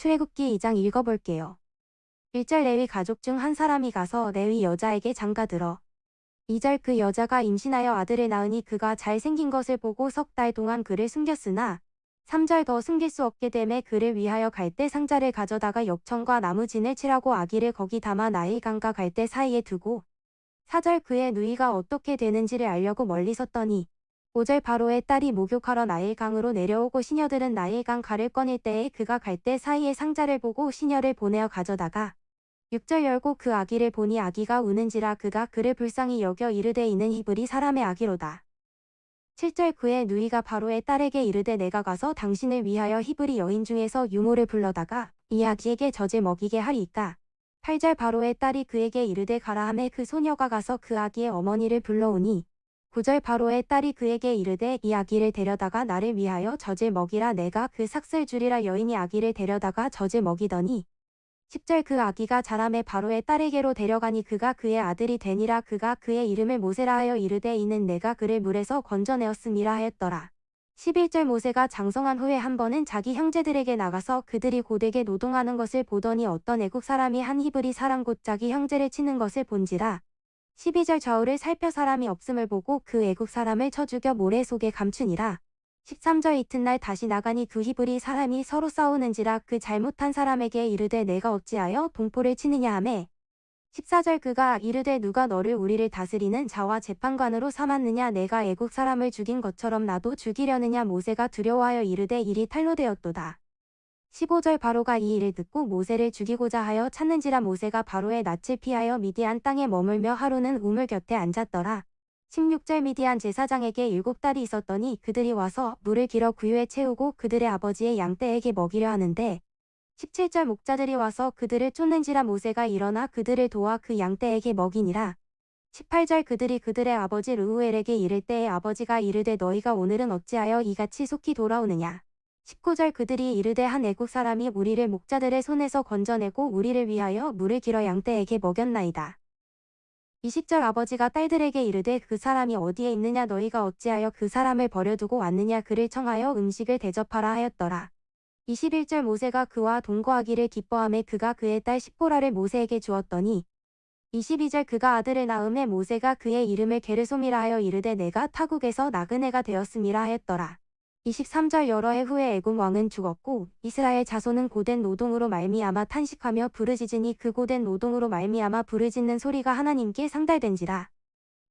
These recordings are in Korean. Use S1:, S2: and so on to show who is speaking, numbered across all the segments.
S1: 출애굽기 2장 읽어볼게요. 1절 레위 가족 중 한 사람이 가서 레위 여자에게 장가들어 2절 그 여자가 임신하여 아들을 낳으니 그가 잘생긴 것을 보고 석 달 동안 그를 숨겼으나 3절 더 숨길 수 없게 됨에 그를 위하여 갈대 상자를 가져다가 역청과 나무진을 칠하고 아기를 거기 담아 나일 강과 갈대 사이에 두고 4절 그의 누이가 어떻게 되는지를 알려고 멀리 섰더니 5절 바로의 딸이 목욕하러 나일강으로 내려오고 시녀들은 나일강 가를 꺼낼 때에 그가 갈대 사이에 상자를 보고 시녀를 보내어 가져다가 6절 열고 그 아기를 보니 아기가 우는지라 그가 그를 불쌍히 여겨 이르되 이는 히브리 사람의 아기로다. 7절 그의 누이가 바로의 딸에게 이르되 내가 가서 당신을 위하여 히브리 여인 중에서 유모를 불러다가 이 아기에게 젖을 먹이게 하리이까. 8절 바로의 딸이 그에게 이르되 가라 하매 그 소녀가 가서 그 아기의 어머니를 불러오니 9절 바로의 딸이 그에게 이르되 이 아기를 데려다가 나를 위하여 젖을 먹이라 내가 그 삭슬 주리라 여인이 아기를 데려다가 젖을 먹이더니 10절 그 아기가 자람에 바로의 딸에게로 데려가니 그가 그의 아들이 되니라 그가 그의 이름을 모세라 하여 이르되 이는 내가 그를 물에서 건져내었음이라 하였더라. 11절 모세가 장성한 후에 한 번은 자기 형제들에게 나가서 그들이 고되게 노동하는 것을 보더니 어떤 애국 사람이 한 히브리 사람 곧 자기 형제를 치는 것을 본지라. 12절 좌우를 살펴 사람이 없음을 보고 그 애국 사람을 쳐 죽여 모래 속에 감추니라. 13절 이튿날 다시 나가니 그 히브리 사람이 서로 싸우는지라 그 잘못한 사람에게 이르되 내가 어찌하여 동포를 치느냐 하매 14절 그가 이르되 누가 너를 우리를 다스리는 자와 재판관으로 삼았느냐 내가 애국 사람을 죽인 것처럼 나도 죽이려느냐 모세가 두려워하여 이르되 일이 탄로되었도다. 15절 바로가 이 일을 듣고 모세를 죽이고자 하여 찾는지라 모세가 바로의 낯을 피하여 미디안 땅에 머물며 하루는 우물 곁에 앉았더라. 16절 미디안 제사장에게 일곱 딸이 있었더니 그들이 와서 물을 길어 구유에 채우고 그들의 아버지의 양떼에게 먹이려 하는데 17절 목자들이 와서 그들을 쫓는지라 모세가 일어나 그들을 도와 그 양떼에게 먹이니라. 18절 그들이 그들의 아버지 르우엘에게 이를 때에 아버지가 이르되 너희가 오늘은 어찌하여 이같이 속히 돌아오느냐. 19절 그들이 이르되 한 애국 사람이 우리를 목자들의 손에서 건져내고 우리를 위하여 물을 길어 양떼에게 먹였나이다. 20절 아버지가 딸들에게 이르되 그 사람이 어디에 있느냐 너희가 어찌하여 그 사람을 버려두고 왔느냐 그를 청하여 음식을 대접하라 하였더라. 21절 모세가 그와 동거하기를 기뻐함에 그가 그의 딸 십보라를 모세에게 주었더니 22절 그가 아들을 낳음에 모세가 그의 이름을 게르솜이라 하여 이르되 내가 타국에서 나그네가 되었음이라 하였더라. 23절 여러 해 후에 애굽 왕은 죽었고 이스라엘 자손은 고된 노동으로 말미암아 탄식하며 부르짖으니 그 고된 노동으로 말미암아 부르짖는 소리가 하나님께 상달된지라.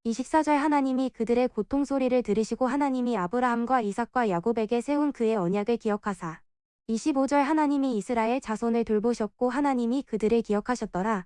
S1: 24절 하나님이 그들의 고통 소리를 들으시고 하나님이 아브라함과 이삭과 야곱에게 세운 그의 언약을 기억하사 25절 하나님이 이스라엘 자손을 돌보셨고 하나님이 그들을 기억하셨더라.